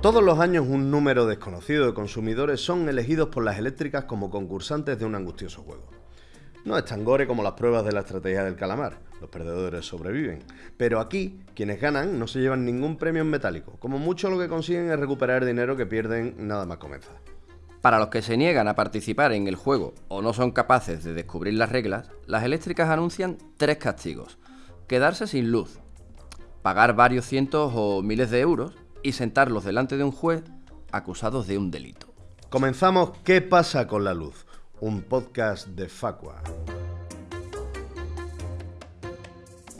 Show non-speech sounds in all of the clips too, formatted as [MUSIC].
Todos los años un número desconocido de consumidores son elegidos por las eléctricas como concursantes de un angustioso juego. No es tan gore como las pruebas de la estrategia del calamar, los perdedores sobreviven. Pero aquí, quienes ganan no se llevan ningún premio en metálico, como mucho lo que consiguen es recuperar el dinero que pierden nada más comenzar. Para los que se niegan a participar en el juego o no son capaces de descubrir las reglas, las eléctricas anuncian tres castigos. Quedarse sin luz, pagar varios cientos o miles de euros y sentarlos delante de un juez acusados de un delito. Comenzamos ¿Qué pasa con la luz? Un podcast de Facua.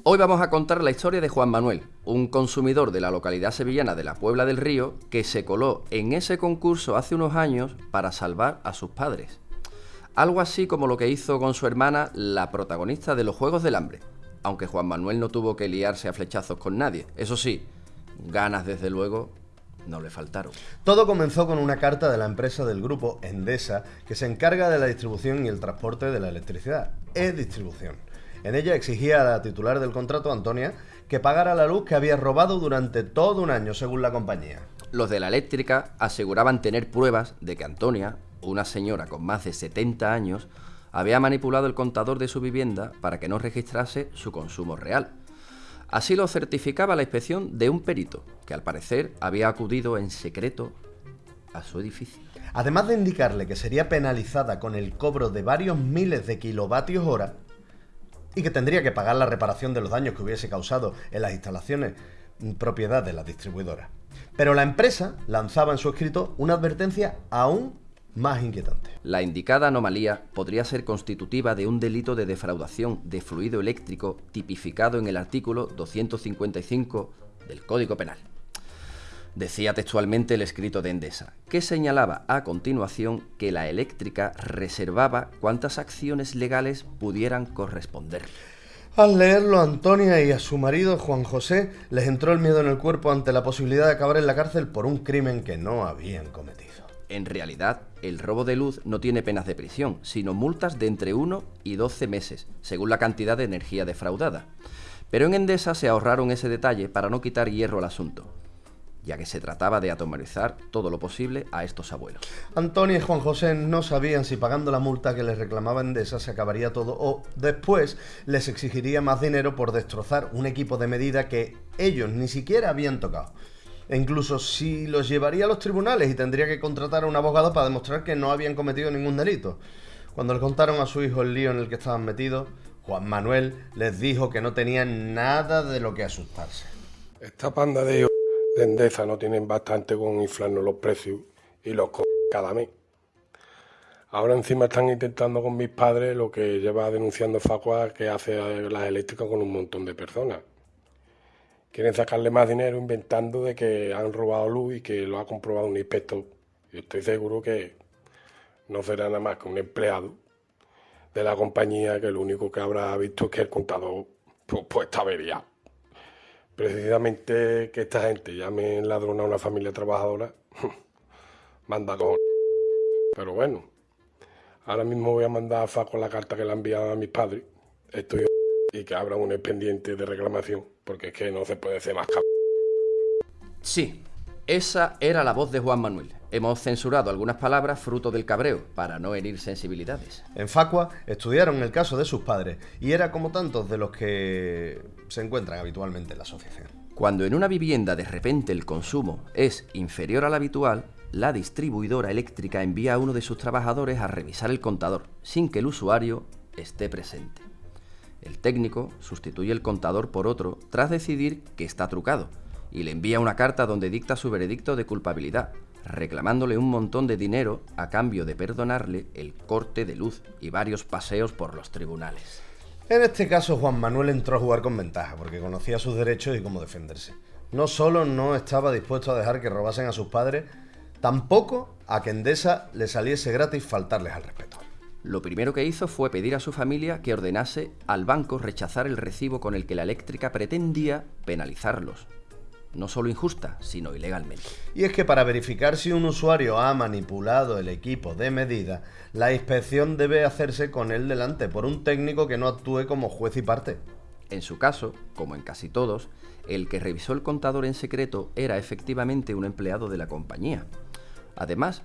Hoy vamos a contar la historia de Juan Manuel, un consumidor de la localidad sevillana de la Puebla del Río que se coló en ese concurso hace unos años para salvar a sus padres. Algo así como lo que hizo con su hermana la protagonista de los Juegos del Hambre, aunque Juan Manuel no tuvo que liarse a flechazos con nadie. Eso sí, ganas desde luego no le faltaron. Todo comenzó con una carta de la empresa del grupo Endesa que se encarga de la distribución y el transporte de la electricidad, E-Distribución. En ella exigía a la titular del contrato, Antonia, que pagara la luz que había robado durante todo un año, según la compañía. Los de la eléctrica aseguraban tener pruebas de que Antonia, una señora con más de 70 años, había manipulado el contador de su vivienda para que no registrase su consumo real. Así lo certificaba la inspección de un perito, que al parecer había acudido en secreto a su edificio. Además de indicarle que sería penalizada con el cobro de varios miles de kilovatios hora y que tendría que pagar la reparación de los daños que hubiese causado en las instalaciones propiedad de la distribuidora. Pero la empresa lanzaba en su escrito una advertencia aún más inquietante. La indicada anomalía podría ser constitutiva de un delito de defraudación de fluido eléctrico tipificado en el artículo 255 del Código Penal. Decía textualmente el escrito de Endesa, que señalaba a continuación que la eléctrica reservaba cuantas acciones legales pudieran corresponder. Al leerlo, Antonia y a su marido, Juan José, les entró el miedo en el cuerpo ante la posibilidad de acabar en la cárcel por un crimen que no habían cometido. En realidad, el robo de luz no tiene penas de prisión, sino multas de entre 1 y 12 meses, según la cantidad de energía defraudada. Pero en Endesa se ahorraron ese detalle para no quitar hierro al asunto ya que se trataba de atomizar todo lo posible a estos abuelos. Antonio y Juan José no sabían si pagando la multa que les reclamaba Endesa se acabaría todo o después les exigiría más dinero por destrozar un equipo de medida que ellos ni siquiera habían tocado. E incluso si los llevaría a los tribunales y tendría que contratar a un abogado para demostrar que no habían cometido ningún delito. Cuando le contaron a su hijo el lío en el que estaban metidos, Juan Manuel les dijo que no tenían nada de lo que asustarse. Esta panda de de Endesa no tienen bastante con inflarnos los precios y los co cada mes. Ahora encima están intentando con mis padres lo que lleva denunciando Facua que hace las eléctricas con un montón de personas. Quieren sacarle más dinero inventando de que han robado luz y que lo ha comprobado un inspector. Yo estoy seguro que no será nada más que un empleado de la compañía que lo único que habrá visto es que el contador pues, pues está averiado precisamente que esta gente llame ladrón a una familia trabajadora, [LAUGHS] manda con... Pero bueno, ahora mismo voy a mandar a Faco la carta que le ha enviado a mis padres. Estoy [LAUGHS] y que abra un expediente de reclamación, porque es que no se puede ser más cabrón. Sí, esa era la voz de Juan Manuel. Hemos censurado algunas palabras fruto del cabreo, para no herir sensibilidades. En Facua estudiaron el caso de sus padres y era como tantos de los que se encuentran habitualmente en la asociación. Cuando en una vivienda de repente el consumo es inferior al habitual, la distribuidora eléctrica envía a uno de sus trabajadores a revisar el contador, sin que el usuario esté presente. El técnico sustituye el contador por otro tras decidir que está trucado y le envía una carta donde dicta su veredicto de culpabilidad, reclamándole un montón de dinero a cambio de perdonarle el corte de luz y varios paseos por los tribunales. En este caso, Juan Manuel entró a jugar con ventaja, porque conocía sus derechos y cómo defenderse. No solo no estaba dispuesto a dejar que robasen a sus padres, tampoco a que Endesa le saliese gratis faltarles al respeto. Lo primero que hizo fue pedir a su familia que ordenase al banco rechazar el recibo con el que la eléctrica pretendía penalizarlos, no solo injusta, sino ilegalmente. Y es que para verificar si un usuario ha manipulado el equipo de medida, la inspección debe hacerse con él delante por un técnico que no actúe como juez y parte. En su caso, como en casi todos, el que revisó el contador en secreto era efectivamente un empleado de la compañía. Además,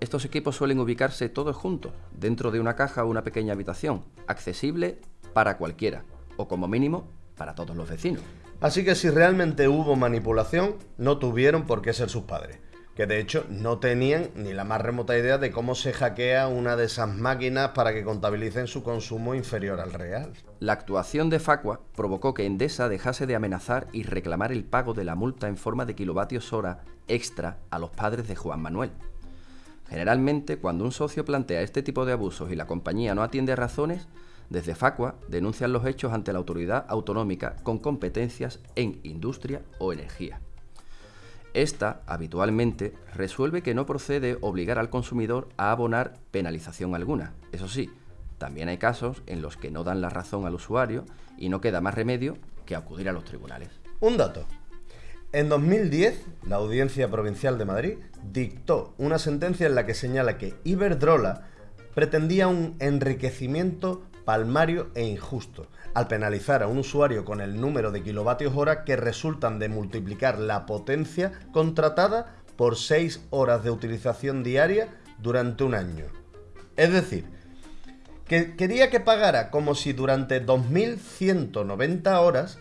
estos equipos suelen ubicarse todos juntos, dentro de una caja o una pequeña habitación, accesible para cualquiera, o como mínimo para todos los vecinos. Así que si realmente hubo manipulación, no tuvieron por qué ser sus padres que de hecho no tenían ni la más remota idea de cómo se hackea una de esas máquinas para que contabilicen su consumo inferior al real. La actuación de Facua provocó que Endesa dejase de amenazar y reclamar el pago de la multa en forma de kilovatios hora extra a los padres de Juan Manuel. Generalmente, cuando un socio plantea este tipo de abusos y la compañía no atiende a razones, desde Facua denuncian los hechos ante la autoridad autonómica con competencias en industria o energía. Esta, habitualmente, resuelve que no procede obligar al consumidor a abonar penalización alguna. Eso sí, también hay casos en los que no dan la razón al usuario y no queda más remedio que acudir a los tribunales. Un dato. En 2010, la Audiencia Provincial de Madrid dictó una sentencia en la que señala que Iberdrola pretendía un enriquecimiento palmario e injusto, al penalizar a un usuario con el número de kilovatios hora que resultan de multiplicar la potencia contratada por 6 horas de utilización diaria durante un año. Es decir, que quería que pagara como si durante 2.190 horas,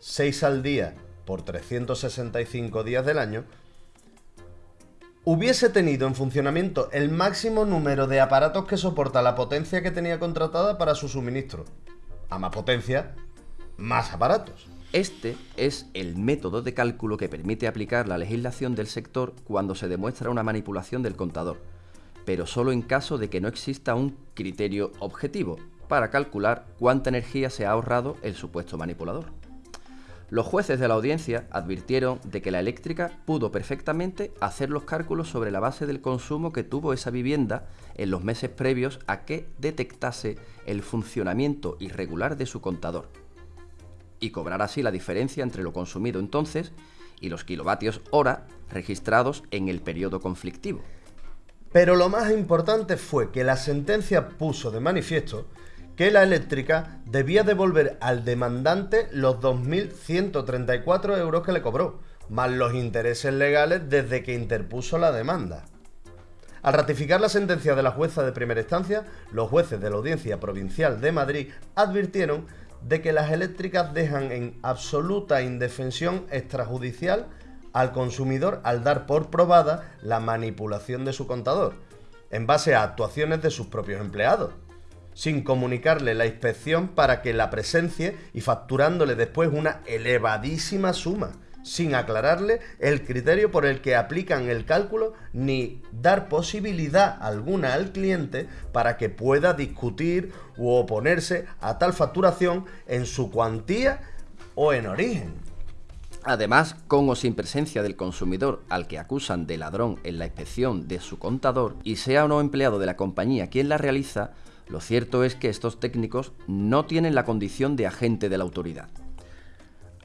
6 al día por 365 días del año, hubiese tenido en funcionamiento el máximo número de aparatos que soporta la potencia que tenía contratada para su suministro a más potencia, más aparatos. Este es el método de cálculo que permite aplicar la legislación del sector cuando se demuestra una manipulación del contador, pero solo en caso de que no exista un criterio objetivo para calcular cuánta energía se ha ahorrado el supuesto manipulador. Los jueces de la audiencia advirtieron de que la eléctrica pudo perfectamente hacer los cálculos sobre la base del consumo que tuvo esa vivienda en los meses previos a que detectase el funcionamiento irregular de su contador y cobrar así la diferencia entre lo consumido entonces y los kilovatios hora registrados en el periodo conflictivo. Pero lo más importante fue que la sentencia puso de manifiesto que la eléctrica debía devolver al demandante los 2.134 euros que le cobró, más los intereses legales desde que interpuso la demanda. Al ratificar la sentencia de la jueza de primera instancia, los jueces de la Audiencia Provincial de Madrid advirtieron de que las eléctricas dejan en absoluta indefensión extrajudicial al consumidor al dar por probada la manipulación de su contador, en base a actuaciones de sus propios empleados sin comunicarle la inspección para que la presencie y facturándole después una elevadísima suma, sin aclararle el criterio por el que aplican el cálculo ni dar posibilidad alguna al cliente para que pueda discutir u oponerse a tal facturación en su cuantía o en origen. Además, con o sin presencia del consumidor al que acusan de ladrón en la inspección de su contador y sea o no empleado de la compañía quien la realiza, lo cierto es que estos técnicos no tienen la condición de agente de la autoridad.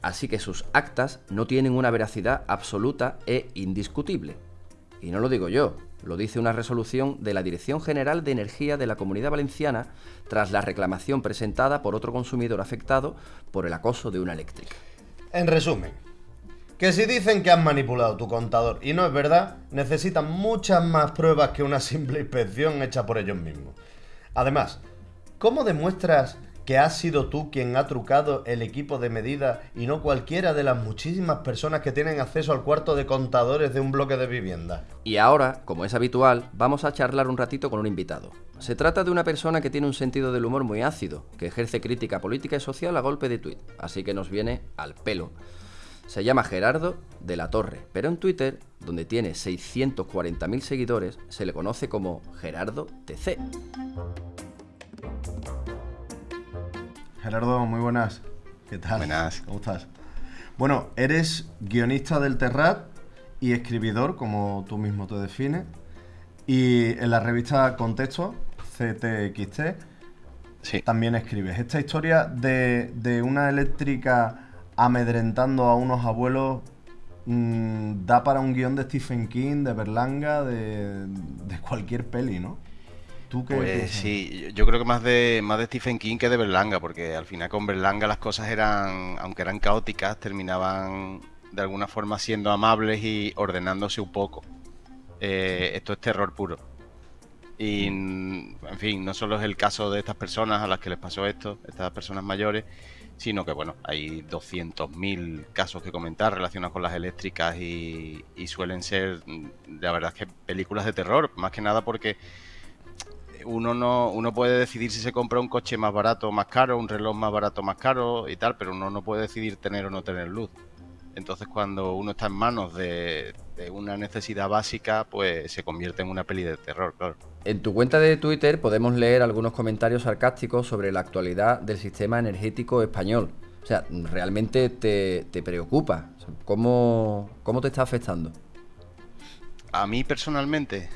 Así que sus actas no tienen una veracidad absoluta e indiscutible. Y no lo digo yo, lo dice una resolución de la Dirección General de Energía de la Comunidad Valenciana tras la reclamación presentada por otro consumidor afectado por el acoso de una eléctrica. En resumen, que si dicen que han manipulado tu contador y no es verdad, necesitan muchas más pruebas que una simple inspección hecha por ellos mismos. Además, ¿cómo demuestras que has sido tú quien ha trucado el equipo de medida y no cualquiera de las muchísimas personas que tienen acceso al cuarto de contadores de un bloque de vivienda? Y ahora, como es habitual, vamos a charlar un ratito con un invitado. Se trata de una persona que tiene un sentido del humor muy ácido, que ejerce crítica política y social a golpe de tuit, así que nos viene al pelo. Se llama Gerardo de la Torre, pero en Twitter, donde tiene 640.000 seguidores, se le conoce como Gerardo TC. Gerardo, muy buenas. ¿Qué tal? Buenas. ¿Cómo estás? Bueno, eres guionista del Terrat y escribidor, como tú mismo te defines. Y en la revista Contexto, CTXT, Sí. también escribes. Esta historia de, de una eléctrica amedrentando a unos abuelos mm, da para un guion de Stephen King, de Berlanga, de, de cualquier peli, ¿no? ¿Tú qué Pues sí, yo creo que más de, más de Stephen King que de Berlanga, porque al final con Berlanga las cosas eran, aunque eran caóticas, terminaban de alguna forma siendo amables y ordenándose un poco. Eh, esto es terror puro. Y, en fin, no solo es el caso de estas personas a las que les pasó esto, estas personas mayores, sino que, bueno, hay 200.000 casos que comentar relacionados con las eléctricas y, y suelen ser, la verdad es que películas de terror, más que nada porque uno no uno puede decidir si se compra un coche más barato o más caro, un reloj más barato o más caro y tal, pero uno no puede decidir tener o no tener luz. Entonces cuando uno está en manos de, una necesidad básica, pues se convierte en una peli de terror, claro. En tu cuenta de Twitter podemos leer algunos comentarios sarcásticos sobre la actualidad del sistema energético español. O sea, ¿realmente te, preocupa? ¿Cómo, ¿Cómo te está afectando? A mí personalmente,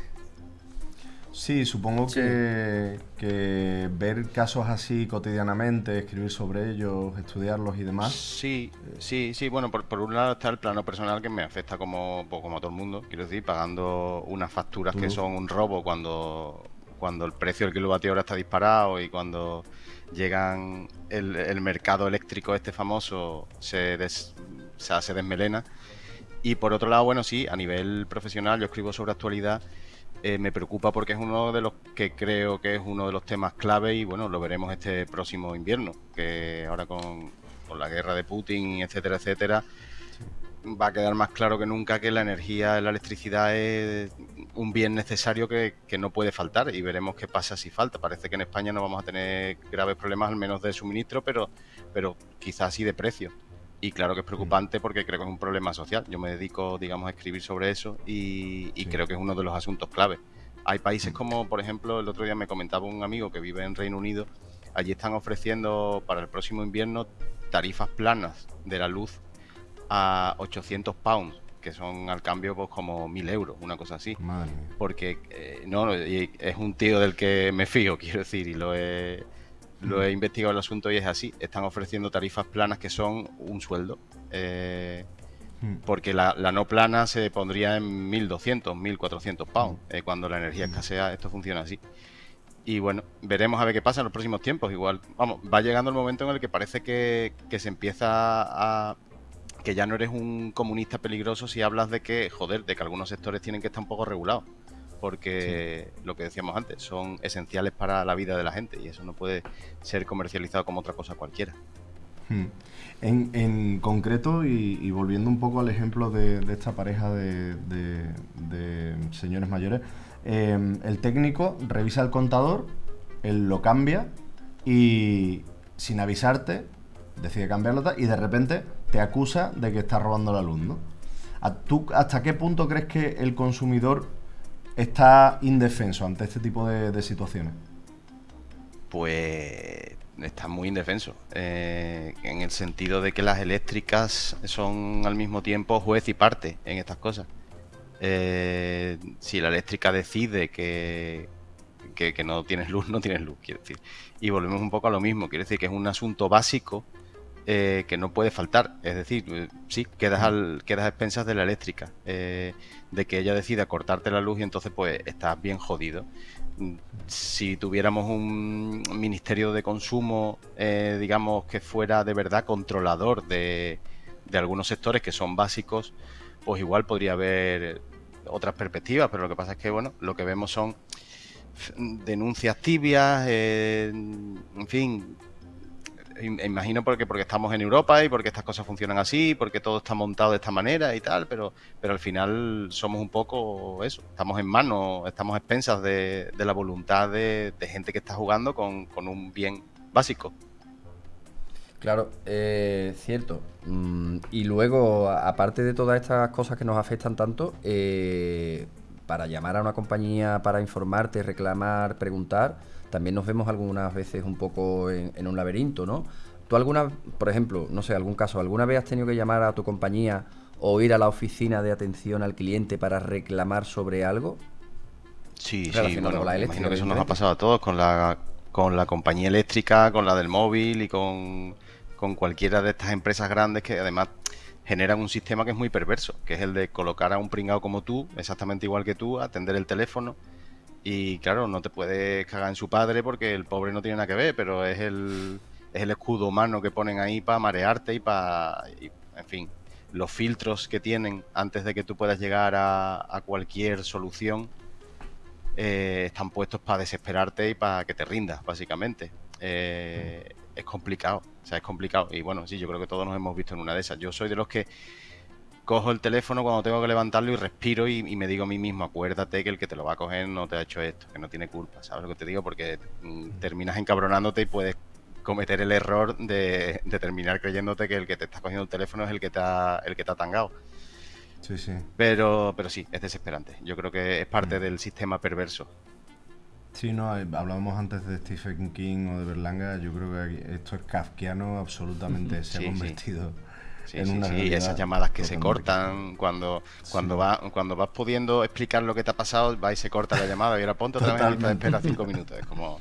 Sí, supongo Que, ver casos así cotidianamente, escribir sobre ellos, estudiarlos y demás. Sí, sí, sí. Bueno, por, un lado está el plano personal que me afecta como, pues, como a todo el mundo, quiero decir, pagando unas facturas que son un robo cuando, cuando el precio del kilovatio hora está disparado y cuando llegan el, mercado eléctrico este famoso se, des, se desmelena. Y por otro lado, bueno, sí, a nivel profesional yo escribo sobre actualidad eh, me preocupa porque es uno de los que creo que es uno de los temas clave y bueno, lo veremos este próximo invierno, que ahora con, la guerra de Putin, etcétera, etcétera, va a quedar más claro que nunca que la energía, la electricidad es un bien necesario que, no puede faltar y veremos qué pasa si falta. Parece que en España no vamos a tener graves problemas, al menos de suministro, pero, pero quizás sí de precio. Y claro que es preocupante porque creo que es un problema social. Yo me dedico, digamos, a escribir sobre eso y, creo que es uno de los asuntos clave. Hay países como, por ejemplo, el otro día me comentaba un amigo que vive en Reino Unido, allí están ofreciendo para el próximo invierno tarifas planas de la luz a 800 pounds, que son al cambio pues como 1000 euros, una cosa así. Porque eh, no, es un tío del que me fío, [LAUGHS] quiero decir, y lo he lo he investigado el asunto y es así. Están ofreciendo tarifas planas que son un sueldo. Eh, hmm. porque la, no plana se pondría en 1.200, 1.400 pounds. Eh, cuando la energía hmm. escasea, esto funciona así. Y bueno, veremos a ver qué pasa en los próximos tiempos. Igual, vamos, va llegando el momento en el que parece que, que se empieza a, que ya no eres un comunista peligroso si hablas de que, joder, de que algunos sectores tienen que estar un poco regulados porque lo que decíamos antes, son esenciales para la vida de la gente y eso no puede ser comercializado como otra cosa cualquiera. Hmm. En, concreto, y, volviendo un poco al ejemplo de, esta pareja de, señores mayores, em, el técnico revisa el contador, él lo cambia y sin avisarte decide cambiarlo y de repente te acusa de que estás robando la luz, ¿no? ¿Hasta qué punto crees que el consumidor está indefenso ante este tipo de, situaciones? Pues está muy indefenso, eh, en el sentido de que las eléctricas son al mismo tiempo juez y parte en estas cosas. Eh, si la eléctrica decide que, que, no tienes luz, no tienes luz, quiero decir. Y volvemos un poco a lo mismo, quiere decir que es un asunto básico eh, que no puede faltar. Es decir, eh, sí, quedas, al, quedas a expensas de la eléctrica, eh, de que ella decida cortarte la luz y entonces pues estás bien jodido. Si tuviéramos un ministerio de consumo, digamos, que fuera de verdad controlador de, de algunos sectores que son básicos, pues igual podría haber otras perspectivas, pero lo que pasa es que, bueno, lo que vemos son denuncias tibias, en fin, imagino porque, porque estamos en Europa y porque estas cosas funcionan así, porque todo está montado de esta manera y tal, pero, pero al final somos un poco eso, estamos en manos, estamos expensas de, la voluntad de, gente que está jugando con, un bien básico. Claro, eh, cierto. Mm, y luego, aparte de todas estas cosas que nos afectan tanto, eh, para llamar a una compañía, para informarte, reclamar, preguntar, también nos vemos algunas veces un poco en, un laberinto, ¿no? ¿Tú alguna, por ejemplo, no sé, algún caso, alguna vez has tenido que llamar a tu compañía o ir a la oficina de atención al cliente para reclamar sobre algo? Sí, sí, bueno, la imagino que eso nos ha pasado a todos con la, con la compañía eléctrica, con la del móvil y con, con cualquiera de estas empresas grandes que además generan un sistema que es muy perverso, que es el de colocar a un pringado como tú, exactamente igual que tú, atender el teléfono Y claro, no te puedes cagar en su padre porque el pobre no tiene nada que ver, pero es el, es el escudo humano que ponen ahí para marearte y para... en fin, los filtros que tienen antes de que tú puedas llegar a, cualquier solución eh, están puestos para desesperarte y para que te rindas, básicamente. Eh, es complicado, o sea, es complicado. Y bueno, sí, yo creo que todos nos hemos visto en una de esas. Yo soy de los que cojo el teléfono cuando tengo que levantarlo y respiro y, me digo a mí mismo, acuérdate que el que te lo va a coger no te ha hecho esto, que no tiene culpa, ¿sabes lo que te digo? Porque mm, terminas encabronándote y puedes cometer el error de, terminar creyéndote que el que te está cogiendo el teléfono es el que te ha, el que te ha tangado. Sí, sí. Pero, pero sí, es desesperante. Yo creo que es parte mm. del sistema perverso. Sí, no, eh, hablábamos antes de Stephen King o de Berlanga, yo creo que esto es kafkiano absolutamente, se ha convertido. Sí, sí, sí, esas llamadas que se cortan cuando cuando va, cuando vas pudiendo explicar lo que te ha pasado, va y se corta la llamada y ahora ponte otra vez y te espera cinco minutos. Es como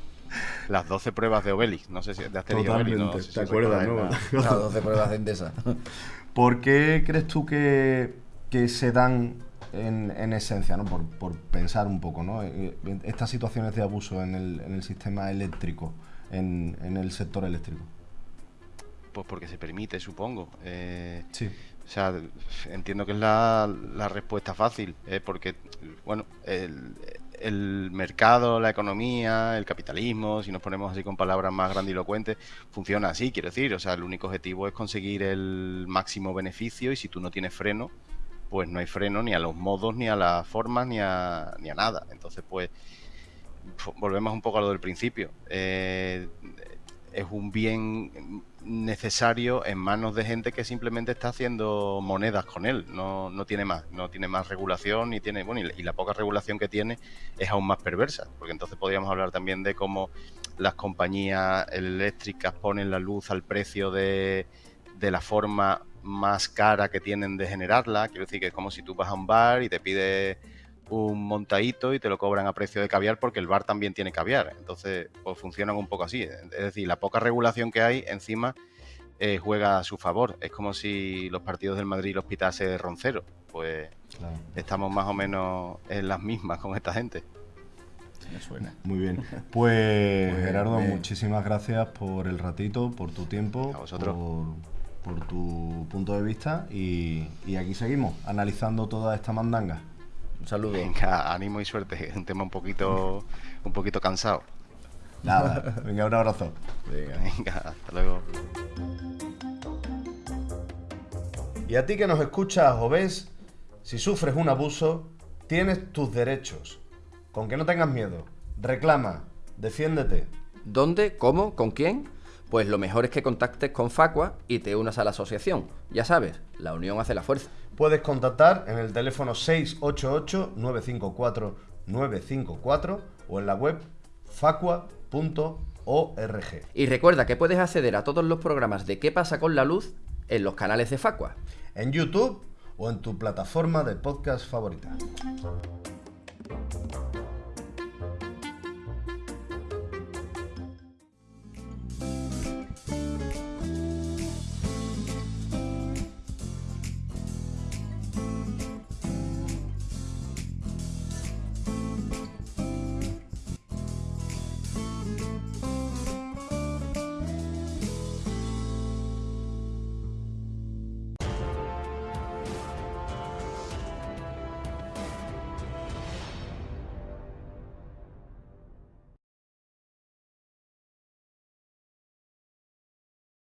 las 12 pruebas de Obelix, no sé si de Asterix Obelix, no, ¿te acuerdas, no? Las 12 pruebas de Endesa. ¿Por qué crees tú que, que se dan en, en esencia, ¿no? Por, por, pensar un poco, ¿no? Eh, eh, estas situaciones de abuso en el, en el sistema eléctrico, en, en el sector eléctrico? Pues porque se permite, supongo. Eh, sí. O sea, entiendo que es la, la respuesta fácil, ¿eh? porque, bueno, el, el, mercado, la economía, el capitalismo, si nos ponemos así con palabras más grandilocuentes, funciona así, quiero decir. O sea, el único objetivo es conseguir el máximo beneficio y si tú no tienes freno, pues no hay freno ni a los modos, ni a las formas, ni a, ni a nada. Entonces, pues, volvemos un poco a lo del principio. Eh, es un bien necesario en manos de gente que simplemente está haciendo monedas con él, no, no tiene más, no tiene más regulación y tiene, bueno, y la, poca regulación que tiene es aún más perversa, porque entonces podríamos hablar también de cómo las compañías eléctricas ponen la luz al precio de, de la forma más cara que tienen de generarla, quiero decir que es como si tú vas a un bar y te pides un montadito y te lo cobran a precio de caviar porque el bar también tiene caviar. Entonces, pues funcionan un poco así. Es decir, la poca regulación que hay encima eh, juega a su favor. Es como si los partidos del Madrid los pitase Roncero. Pues estamos más o menos en las mismas con esta gente. Me suena. Muy bien. Pues, pues Gerardo, muchísimas gracias por el ratito, por tu tiempo, Por, tu punto de vista y, y aquí seguimos analizando toda esta mandanga. Un saludo. Venga, ánimo y suerte. Es [LAUGHS] un tema un poquito, un poquito cansado. Nada, venga, un abrazo. Venga, hasta luego. Y a ti que nos escuchas o ves, si sufres un abuso, tienes tus derechos. Con que no tengas miedo. Reclama, defiéndete. ¿Dónde? ¿Cómo? ¿Con quién? Pues lo mejor es que contactes con Facua y te unas a la asociación. Ya sabes, la unión hace la fuerza. Puedes contactar en el teléfono 688-954-954 o en la web facua.org. Y recuerda que puedes acceder a todos los programas de ¿Qué pasa con la luz? en los canales de Facua. En YouTube o en tu plataforma de podcast favorita.